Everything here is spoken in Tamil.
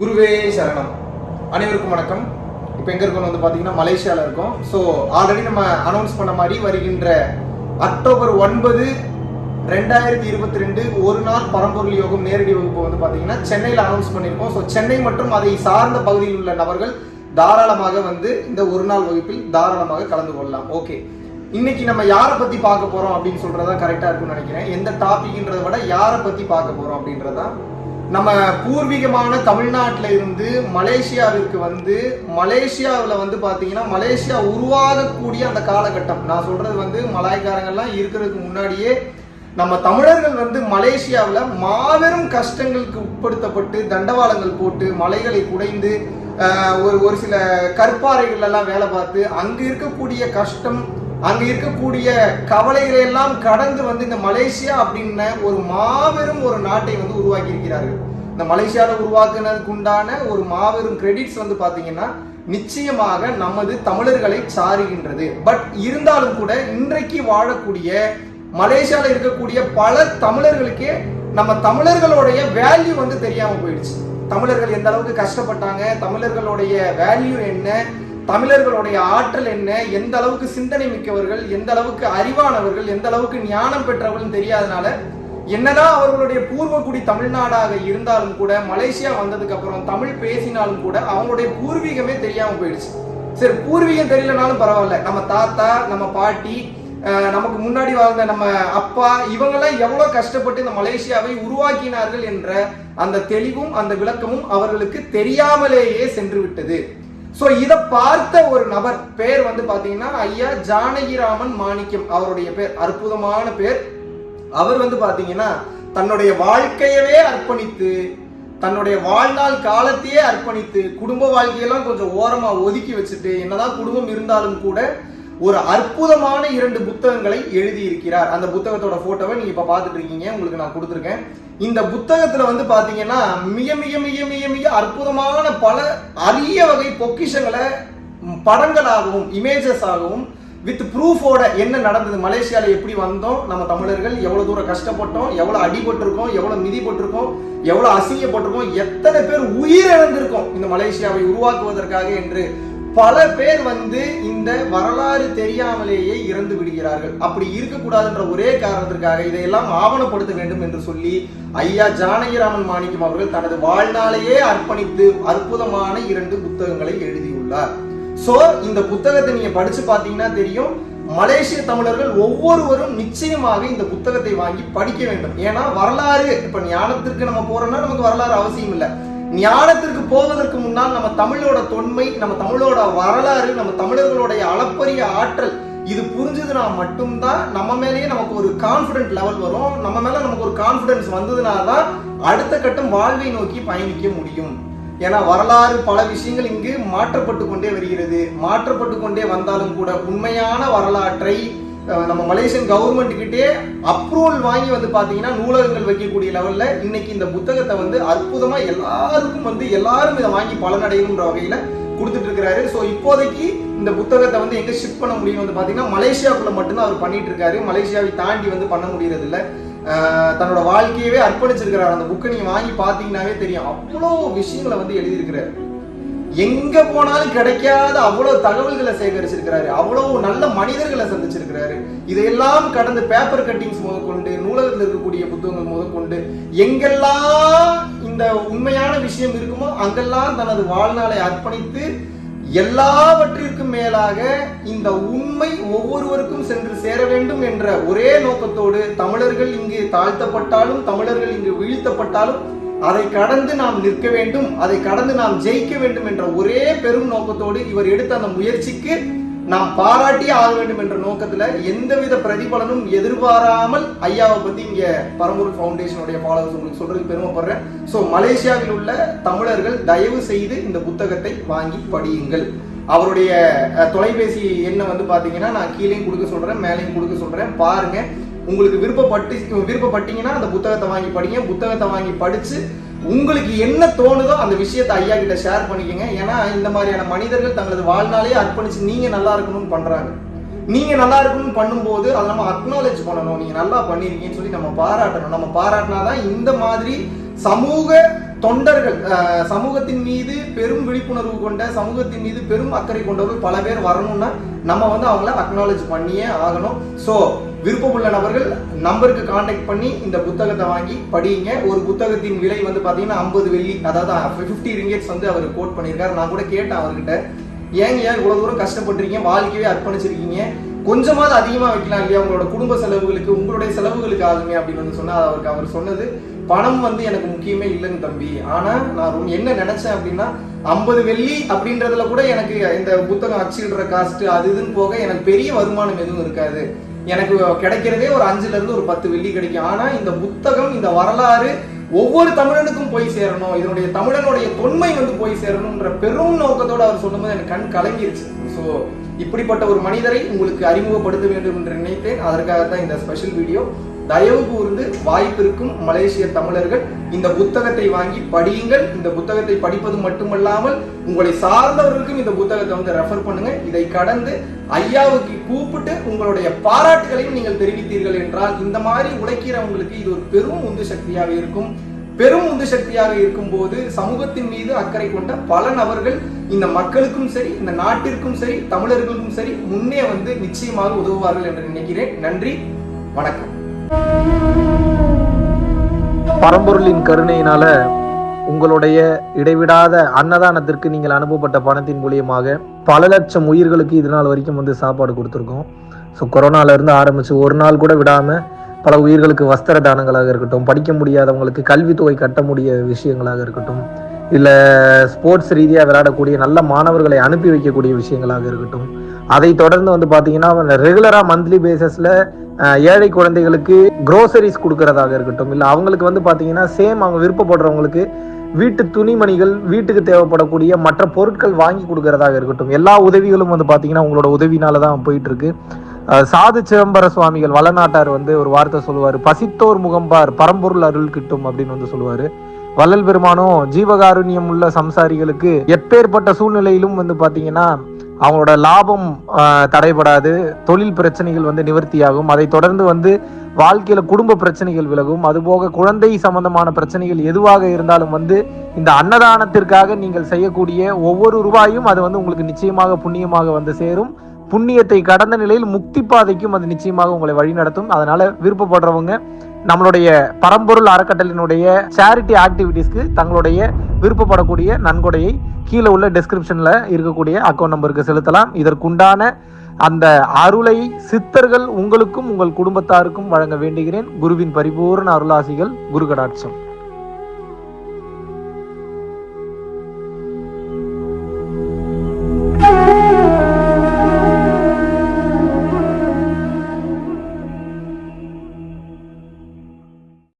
குருவே சரணம். அனைவருக்கும் வணக்கம். இப்போ எங்கே இருக்கோம் வந்து பார்த்தீங்கன்னா மலேசியாவில் இருக்கோம். ஸோ ஆல்ரெடி நம்ம அனௌன்ஸ் பண்ண மாதிரி வருகின்ற அக்டோபர் ஒன்பது ரெண்டாயிரத்தி இருபத்தி ரெண்டு ஒரு நாள் பரம்பொருள் யோகம் நேரடி வகுப்பு வந்து பார்த்தீங்கன்னா சென்னையில் அனௌன்ஸ் பண்ணியிருக்கோம். ஸோ சென்னை மற்றும் அதை சார்ந்த பகுதியில் உள்ள நபர்கள் தாராளமாக வந்து இந்த ஒரு நாள் வகுப்பில் தாராளமாக கலந்து கொள்ளலாம். ஓகே இன்னைக்கு நம்ம யாரை பத்தி பார்க்க போறோம் அப்படின்னு சொல்றதா கரெக்டா இருக்கும்னு நினைக்கிறேன். எந்த டாபிக்ன்றத விட யாரை பத்தி பார்க்க போறோம் அப்படின்றதா நம்ம பூர்வீகமான தமிழ்நாட்டில் இருந்து மலேசியாவிற்கு வந்து மலேசியாவில் வந்து பார்த்தீங்கன்னா மலேசியா உருவாகக்கூடிய அந்த காலகட்டம். நான் சொல்றது வந்து மலாய்க்காரங்கள்லாம் இருக்கிறதுக்கு முன்னாடியே நம்ம தமிழர்கள் வந்து மலேசியாவில் மாபெரும் கஷ்டங்களுக்கு உட்படுத்தப்பட்டு தண்டவாளங்கள் போட்டு மலைகளை குடைந்து ஒரு ஒரு சில கற்பாறைகள் எல்லாம் வேலை பார்த்து அங்கு இருக்கக்கூடிய கஷ்டம் அங்க இருக்கக்கூடிய கவலைகளை எல்லாம் கடந்து வந்து இந்த மலேசியா அப்படின்ன ஒரு மாபெரும் ஒரு நாட்டை வந்து உருவாக்கி இருக்கிறார்கள் இந்த மலேசியாவில் உருவாக்குனதுக்கு உண்டான ஒரு மாபெரும் கிரெடிட்ஸ் வந்து பாத்தீங்கன்னா நிச்சயமாக நமது தமிழர்களை சாருகின்றது. பட் இருந்தாலும் கூட இன்றைக்கு வாழக்கூடிய மலேசியாவில் இருக்கக்கூடிய பல தமிழர்களுக்கே நம்ம தமிழர்களுடைய வேல்யூ வந்து தெரியாம போயிடுச்சு. தமிழர்கள் எந்த அளவுக்கு கஷ்டப்பட்டாங்க தமிழர்களுடைய வேல்யூ என்ன தமிழர்களுடைய ஆற்றல் என்ன? எந்த அளவுக்கு சிந்தனை மிக்கவர்கள்? எந்த அளவுக்கு அறிவானவர்கள்? எந்த அளவுக்கு ஞானம் பெற்றவர்கள் தெரியாதனால என்னதான் அவர்களுடைய பூர்வகுடி தமிழ்நாடாக இருந்தாலும் கூட மலேசியா வந்ததுக்கு அப்புறம் தமிழ் பேசினாலும் கூட அவங்களுடைய பூர்வீகமே தெரியாம போயிடுச்சு. சரி பூர்வீகம் தெரியலனாலும் பரவாயில்ல. நம்ம தாத்தா நம்ம பாட்டி அஹ், நமக்கு முன்னாடி வாழ்ந்த நம்ம அப்பா இவங்கெல்லாம் எவ்வளவு கஷ்டப்பட்டு இந்த மலேசியாவை உருவாக்கினார்கள் என்ற அந்த தெளிவும் அந்த விளக்கமும் அவர்களுக்கு தெரியாமலேயே சென்று விட்டது. ஸோ இதை பார்த்த ஒரு நபர் பேர் வந்து பார்த்தீங்கன்னா ஐயா ஜானகிராமன் மாணிக்கம் அவருடைய பேர். அற்புதமான பேர். அவர் வந்து பார்த்தீங்கன்னா தன்னுடைய வாழ்க்கையவே அர்ப்பணித்து தன்னுடைய வாழ்நாள் காலத்தையே அர்ப்பணித்து குடும்ப வாழ்க்கையெல்லாம் கொஞ்சம் ஓரமாக ஒதுக்கி வச்சுட்டு என்னதான் குடும்பம் இருந்தாலும் கூட ஒரு அற்புதமான இரண்டு புத்தகங்களை எழுதி இருக்கிறார் அந்த புத்தகத்தோட போட்டோவை நீங்க இப்ப பாத்துட்டு இருக்கீங்க. உங்களுக்கு நான் கொடுத்துருக்கேன். இந்த புத்தகத்துல வந்து பாத்தீங்கன்னா மிக மிக மிக மிக மிக அற்புதமான பல அரிய வகை பொக்கிஷங்களை படங்களாகவும் இமேஜஸ் ஆகவும் வித் ப்ரூஃபோட என்ன நடந்தது மலேசியால எப்படி வந்தோம் நம்ம தமிழர்கள் எவ்வளவு தூரம் கஷ்டப்பட்டோம் எவ்வளவு அடிபட்டிருக்கோம் எவ்வளவு மிதிப்பட்டிருக்கோம் எவ்வளவு அசிங்கப்பட்டிருக்கோம் எத்தனை பேர் உயிரிழந்திருக்கோம் இந்த மலேசியாவை உருவாக்குவதற்காக என்று பல பேர் வந்து இந்த வரலாறு தெரியாமலேயே இறந்து விடுகிறார்கள். அப்படி இருக்கக்கூடாதுன்ற ஒரே காரணத்திற்காக இதையெல்லாம் ஆவணப்படுத்த வேண்டும் என்று சொல்லி ஐயா ஜானகிராமன் மாணிக்கம் அவர்கள் தனது வாழ்நாளையே அர்ப்பணித்து அற்புதமான இரண்டு புத்தகங்களை எழுதியுள்ளார். சோ இந்த புத்தகத்தை நீங்க படிச்சு பாத்தீங்கன்னா தெரியும். மலேசிய தமிழர்கள் ஒவ்வொருவரும் நிச்சயமாக இந்த புத்தகத்தை வாங்கி படிக்க வேண்டும். ஏன்னா வரலாறு இப்ப ஞானத்திற்கு நம்ம போறோம்னா நமக்கு வரலாறு அவசியம் இல்லை ஞானத்திற்கு போவதற்கு முன்னால் நம்ம தமிழோட தொன்மை நம்ம தமிழோட வரலாறு நம்ம தமிழர்களுடைய அளப்பரிய ஆற்றல் இது புரிஞ்சதுனா மட்டும்தான் நம்ம மேலேயே நமக்கு ஒரு கான்ஃபிடென்ட் லெவல் வரும். நம்ம மேல நமக்கு ஒரு கான்ஃபிடன்ஸ் வந்ததுனால தான் அடுத்த கட்டம் வாழ்வை நோக்கி பயணிக்க முடியும். ஏன்னா வரலாறு பல விஷயங்கள் இங்கு மாற்றப்பட்டு கொண்டே வருகிறது. மாற்றப்பட்டு கொண்டே வந்தாலும் கூட உண்மையான வரலாற்றை நம்ம மலேசியன் கவர்மெண்ட் கிட்டே அப்ரூவல் வாங்கி வந்து பாத்தீங்கன்னா நூலகங்கள் வைக்கக்கூடிய லெவல்ல இன்னைக்கு இந்த புத்தகத்தை வந்து அற்புதமா எல்லாருக்கும் வந்து எல்லாரும் இதை வாங்கி பலனடையணுன்ற வகையில கொடுத்துட்டு இருக்கிறாரு. ஸோ இப்போதைக்கு இந்த புத்தகத்தை வந்து எங்க ஷிஃப்ட் பண்ண முடியும் வந்து பாத்தீங்கன்னா மலேசியாக்குள்ள மட்டும்தான் அவர் பண்ணிட்டு இருக்காரு. மலேசியாவை தாண்டி வந்து பண்ண முடியறது இல்லை. தன்னோட வாழ்க்கையவே அர்ப்பணிச்சிருக்கிறார். அந்த புக்கை நீங்க வாங்கி பாத்தீங்கன்னாவே தெரியும். அவ்வளோ விஷயங்களை வந்து எழுதியிருக்கிறாரு. எங்க போனாலும் கிடைக்காத அவ்வளவு தகவல்களை சேகரிச்சிருக்கிறாரு. அவ்வளவு நல்ல மனிதர்களை சந்திச்சிருக்கிறாரு. இதையெல்லாம் கடந்து பேப்பர் கட்டிங்ஸ் முதற்கொண்டு நூலகத்தில் இருக்கக்கூடிய புத்தகங்கள் முதற்கொண்டு எங்கெல்லாம் இந்த உண்மையான விஷயம் இருக்குமோ அங்கெல்லாம் தனது வாழ்நாளை அர்ப்பணித்து எல்லாவற்றிற்கும் மேலாக இந்த உண்மை ஒவ்வொருவருக்கும் சென்று சேர வேண்டும் என்ற ஒரே நோக்கத்தோடு தமிழர்கள் இங்கு தாழ்த்தப்பட்டாலும் தமிழர்கள் இங்கு வீழ்த்தப்பட்டாலும் அதை கடந்து நாம் நிற்க வேண்டும் அதை கடந்து நாம் ஜெயிக்க வேண்டும் என்ற ஒரே பெரும் நோக்கத்தோடு இவர் எடுத்த அந்த முயற்சிக்கு நாம் பாராட்டியே ஆக வேண்டும் என்ற நோக்கத்துல எந்தவித பிரதிபலனும் எதிர்பாராமல் ஐயாவை பத்தி இங்க பரம்பூர் ஃபவுண்டேஷனுடைய ஃபாலோவர்ஸ் உங்களுக்கு சொல்றதுக்கு பெருமைப்படுறேன். ஸோ மலேசியாவில் உள்ள தமிழர்கள் தயவு செய்து இந்த புத்தகத்தை வாங்கி படியுங்கள். அவருடைய தொலைபேசி எண்ணை வந்து பாத்தீங்கன்னா நான் கீழேயும் கொடுக்க சொல்றேன் மேலேயும் கொடுக்க சொல்றேன். பாருங்க. உங்களுக்கு விருப்பப்பட்டு விருப்பப்பட்டீங்கன்னா அந்த புத்தகத்தை வாங்கி படிங்க. புத்தகத்தை வாங்கி படிச்சு உங்களுக்கு என்ன தோணுதோ அந்த விஷயத்தை ஐயா கிட்ட ஷேர் பண்ணிக்கங்க. ஏன்னா இந்த மாதிரியான மனிதர்கள் தங்களது வாழ்நாளையே அர்ப்பணிச்சு நீங்க நல்லா இருக்கணும்னு பண்றாங்க. நீங்க நல்லா இருக்கணும்னு பண்ணும்போது அதை நம்ம அக்னாலேஜ் பண்ணணும். நீங்க நல்லா பண்ணிருக்கீங்கன்னு சொல்லி நம்ம பாராட்டணும். நம்ம பாராட்டினாதான் இந்த மாதிரி சமூக தொண்டர்கள் சமூகத்தின் மீது பெரும் விழிப்புணர்வு கொண்ட சமூகத்தின் மீது பெரும் அக்கறை கொண்டவர்கள் பல பேர் வரணும்னா நம்ம வந்து அவங்கள அக்னாலேஜ் பண்ணியே ஆகணும். ஸோ விருப்பமுள்ள நபர்கள் நம்பருக்கு காண்டாக்ட் பண்ணி இந்த புத்தகத்தை வாங்கி படியுங்க ஒரு புத்தகத்தின் விலை வந்து பார்த்தீங்கன்னா ஐம்பது வெள்ளி அதாவது ஃபிஃப்டி ரிங்கெட்ஸ் வந்து அவர் கோட் பண்ணியிருக்காரு. நான் கூட கேட்டேன் அவர்கிட்ட. ஏங்க ஏன் இவ்வளோ தூரம் கஷ்டப்பட்டிருக்கீங்க? வாழ்க்கையே அர்ப்பணிச்சிருக்கீங்க. கொஞ்சமாவது அதிகமாக வைக்கலாம் இல்லையா? உங்களோட குடும்ப செலவுகளுக்கு உங்களுடைய செலவுகளுக்கு ஆகுமே அப்படின்னு வந்து சொன்னால் அவருக்கு அவர் சொன்னது பணம் வந்து எனக்கு முக்கியமே இல்லைங்க தம்பி. ஆனால் நான் ரொம்ப என்ன நினைச்சேன் அப்படின்னா ஐம்பது வெள்ளி அப்படின்றதுல கூட எனக்கு இந்த புத்தகம் அச்சிடுற காஸ்ட் அது இதுன்னு போக எனக்கு பெரிய வருமானம் எதுவும் இருக்காது. எனக்கு கிடைக்கிறதே ஒரு அஞ்சுல இருந்து ஒரு பத்து வெள்ளி கிடைக்கும். ஆனா இந்த புத்தகம் இந்த வரலாறு ஒவ்வொரு தமிழனுக்கும் போய் சேரணும். இதனுடைய தமிழனுடைய தொன்மை வந்து போய் சேரணும்ன்ற பெரும் நோக்கத்தோட அவர் சொல்லும்போது எனக்கு கண் கலங்கிருச்சு. ஸோ இப்படிப்பட்ட ஒரு மனிதரை உங்களுக்கு அறிமுகப்படுத்த வேண்டும் என்று நினைத்தேன். அதற்காக தான் இந்த ஸ்பெஷல் வீடியோ தயவு கூர்ந்து வாய்ப்பிருக்கும் மலேசிய தமிழர்கள் இந்த புத்தகத்தை வாங்கி படியுங்கள். இந்த புத்தகத்தை படிப்பது மட்டுமல்லாமல் உங்களை சார்ந்தவர்களுக்கும் இந்த புத்தகத்தை வந்து ரெஃபர் பண்ணுங்க. இதை கடந்து ஐயாவுக்கு கூப்பிட்டு உங்களுடைய பாராட்டுகளையும் நீங்கள் தெரிவித்தீர்கள் என்றால் இந்த மாதிரி உழைக்கிறவங்களுக்கு இது ஒரு பெரும் உந்து சக்தியாக இருக்கும். பெரும் உந்து சக்தியாக இருக்கும்போது சமூகத்தின் மீது அக்கறை கொண்ட பல நபர்கள் இந்த மக்களுக்கும் சரி இந்த நாட்டிற்கும் சரி தமிழர்களுக்கும் சரி முன்னே வந்து நிச்சயமாக உதவுவார்கள் என்று நினைக்கிறேன். நன்றி வணக்கம். பரம்பொருளின் கருணையினால உங்களுடைய இடைவிடாத அன்னதானத்திற்கு நீங்கள் அனுப்பப்பட்ட பணத்தின் மூலியமாக பல லட்சம் உயிர்களுக்கு இது நாள் வரைக்கும் வந்து சாப்பாடு கொடுத்துருக்கோம். ஸோ கொரோனால இருந்து ஆரம்பிச்சு ஒரு நாள் கூட விடாம பல உயிர்களுக்கு வஸ்திர தானங்களாக இருக்கட்டும் படிக்க முடியாதவங்களுக்கு கல்வித்தொகை கட்ட முடிய விஷயங்களாக இருக்கட்டும் இல்லை ஸ்போர்ட்ஸ் ரீதியாக விளையாடக்கூடிய நல்ல மாணவர்களை அனுப்பி வைக்கக்கூடிய விஷயங்களாக இருக்கட்டும் அதை தொடர்ந்து வந்து பார்த்தீங்கன்னா ரெகுலராக மந்த்லி பேசஸில் ஏழை குழந்தைகளுக்கு க்ரோசரிஸ் கொடுக்கறதாக இருக்கட்டும் இல்லை அவங்களுக்கு வந்து பார்த்தீங்கன்னா சேம் அவங்க விருப்பப்படுறவங்களுக்கு வீட்டு துணிமணிகள் வீட்டுக்கு தேவைப்படக்கூடிய மற்ற பொருட்கள் வாங்கி கொடுக்கறதாக இருக்கட்டும் எல்லா உதவிகளும் வந்து பார்த்தீங்கன்னா உங்களோட உதவினால தான் போயிட்டு இருக்கு சாது சிதம்பர சுவாமிகள் வளநாட்டார் வந்து ஒரு வார்த்தை சொல்லுவார் பசித்தோர் முகம்பார் பரம்பொருள் அருள் கிட்டும் அப்படின்னு வந்து சொல்லுவாரு. வள்ளல் பெருமானும் ஜீவகாருண்யம் உள்ள சம்சாரிகளுக்கு எப்பேற்பட்ட சூழ்நிலையிலும் வந்து பாத்தீங்கன்னா அவங்களோட லாபம் தடைபடாது தொழில் பிரச்சனைகள் வந்து நிவர்த்தியாகும். அதை தொடர்ந்து வந்து வாழ்க்கையில குடும்ப பிரச்சனைகள் விலகும். அதுபோக குழந்தை சம்பந்தமான பிரச்சனைகள் எதுவாக இருந்தாலும் வந்து இந்த அன்னதானத்திற்காக நீங்கள் செய்யக்கூடிய ஒவ்வொரு ரூபாயும் அது வந்து உங்களுக்கு நிச்சயமாக புண்ணியமாக வந்து சேரும். புண்ணியத்தை கடந்த நிலையில் முக்தி பாதைக்கும் அது நிச்சயமாக உங்களை வழிநடத்தும் அதனால விருப்பப்படுறவங்க நம்மளுடைய பரம்பொருள் அறக்கட்டளினுடைய சேரிட்டி ஆக்டிவிட்டீஸ்க்கு தங்களுடைய விருப்பப்படக்கூடிய நன்கொடையை கீழே உள்ள டெஸ்கிரிப்ஷன்ல இருக்கக்கூடிய அக்கௌண்ட் நம்பருக்கு செலுத்தலாம். இதற்குண்டான அந்த அருளை சித்தர்கள் உங்களுக்கும் உங்கள் குடும்பத்தாருக்கும் வழங்க வேண்டுகிறேன். குருவின் பரிபூர்ண அருளாசிகள் குரு கடாட்சம்